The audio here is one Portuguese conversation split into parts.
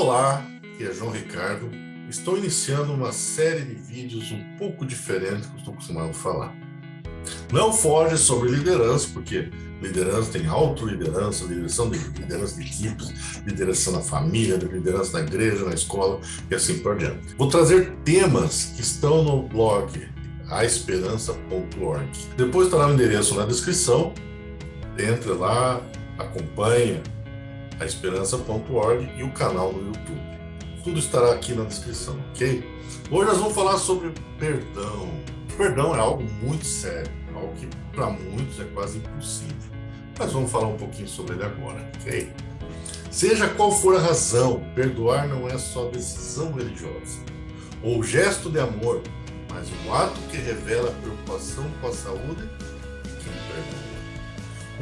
Olá, aqui é João Ricardo. Estou iniciando uma série de vídeos um pouco diferente do que estou acostumado a falar. Não foge sobre liderança, porque liderança tem autoliderança, liderança de, liderança de equipes, liderança na família, liderança na igreja, na escola e assim por diante. Vou trazer temas que estão no blog aesperança.org. Depois estará o endereço na descrição. Entre lá, acompanha aesperança.org e o canal no YouTube. Tudo estará aqui na descrição, ok? Hoje nós vamos falar sobre perdão. Perdão é algo muito sério, algo que para muitos é quase impossível. Mas vamos falar um pouquinho sobre ele agora, ok? Seja qual for a razão, perdoar não é só decisão religiosa ou gesto de amor, mas um ato que revela preocupação com a saúde de quem perdoa.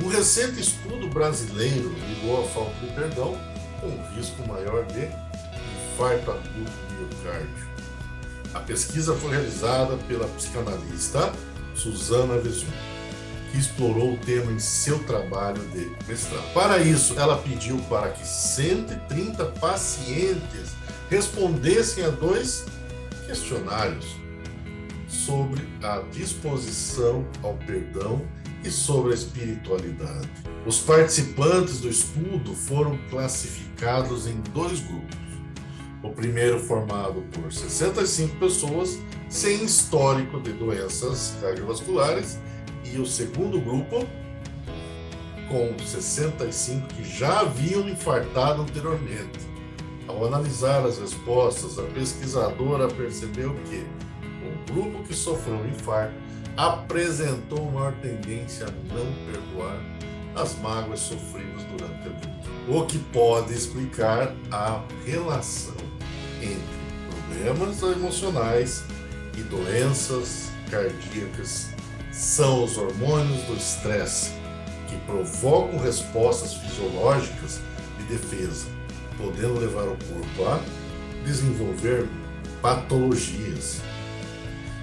Um recente estudo brasileiro ligou a falta de perdão com um risco maior de infarto agudo do miocárdio. A pesquisa foi realizada pela psicanalista Susana Vesun, que explorou o tema em seu trabalho de mestrado. Para isso, ela pediu para que 130 pacientes respondessem a dois questionários sobre a disposição ao perdão e sobre a espiritualidade. Os participantes do estudo foram classificados em dois grupos. O primeiro formado por 65 pessoas sem histórico de doenças cardiovasculares e o segundo grupo com 65 que já haviam infartado anteriormente. Ao analisar as respostas, a pesquisadora percebeu que o grupo que sofreu infarto apresentou maior tendência a não perdoar as mágoas sofridas durante a vida, o que pode explicar a relação entre problemas emocionais e doenças cardíacas. São os hormônios do estresse que provocam respostas fisiológicas de defesa, podendo levar o corpo a desenvolver patologias.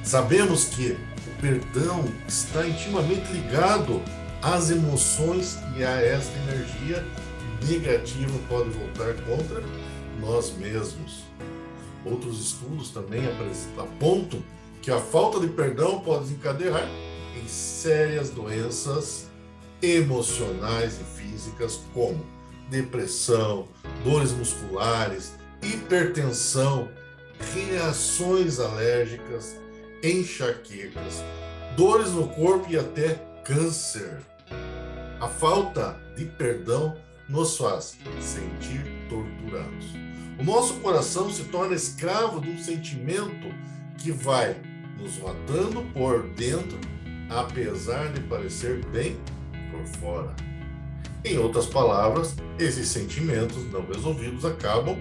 Sabemos que perdão está intimamente ligado às emoções e a esta energia negativa pode voltar contra nós mesmos. Outros estudos também apontam que a falta de perdão pode desencadear em sérias doenças emocionais e físicas como depressão, dores musculares, hipertensão, reações alérgicas, enxaquecas, dores no corpo e até câncer. A falta de perdão nos faz sentir torturados. O nosso coração se torna escravo de um sentimento que vai nos matando por dentro, apesar de parecer bem por fora. Em outras palavras, esses sentimentos não resolvidos acabam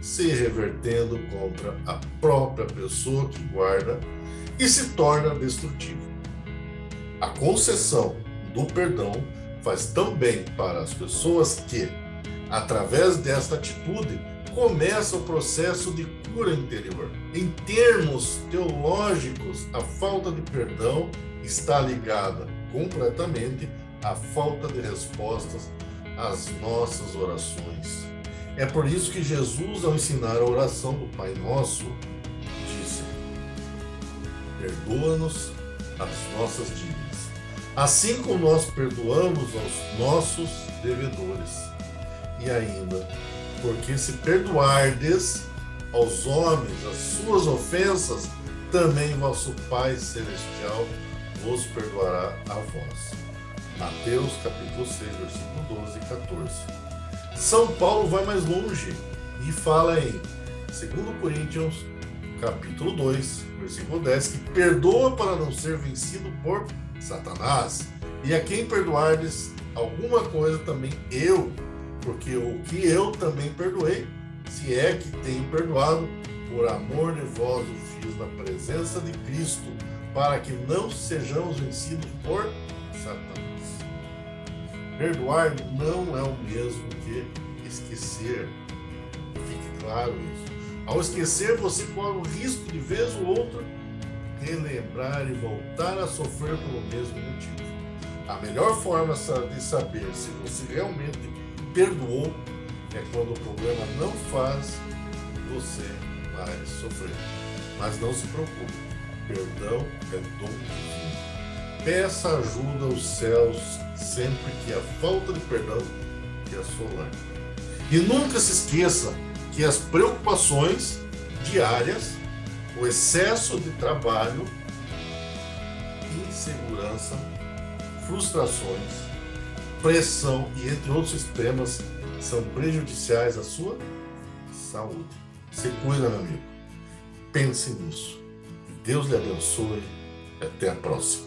se revertendo contra a própria pessoa que guarda e se torna destrutivo. A concessão do perdão faz tão bem para as pessoas que, através desta atitude, começa o processo de cura interior. Em termos teológicos, a falta de perdão está ligada completamente à falta de respostas às nossas orações. É por isso que Jesus, ao ensinar a oração do Pai Nosso, perdoa-nos as nossas dívidas, assim como nós perdoamos aos nossos devedores. E ainda, porque se perdoardes aos homens as suas ofensas, também vosso Pai Celestial vos perdoará a vós. Mateus capítulo 6, versículo 12 e 14. São Paulo vai mais longe e fala em 2 Coríntios capítulo 2, versículo 10, que perdoa para não ser vencido por Satanás. E a quem perdoardes alguma coisa também eu, porque o que eu também perdoei, se é que tenho perdoado, por amor de vós o fiz na presença de Cristo, para que não sejamos vencidos por Satanás. Perdoar não é o mesmo que esquecer. Fique claro isso. Ao esquecer, você corre o risco de vez ou outra relembrar e voltar a sofrer pelo mesmo motivo. A melhor forma de saber se você realmente perdoou é quando o problema não faz você mais sofrer. Mas não se preocupe, perdão é dom divino. Peça ajuda aos céus sempre que a falta de perdão te assolar. E nunca se esqueça que as preocupações diárias, o excesso de trabalho, insegurança, frustrações, pressão e entre outros sistemas são prejudiciais à sua saúde. Se cuida, meu amigo. Pense nisso. Deus lhe abençoe. Até a próxima.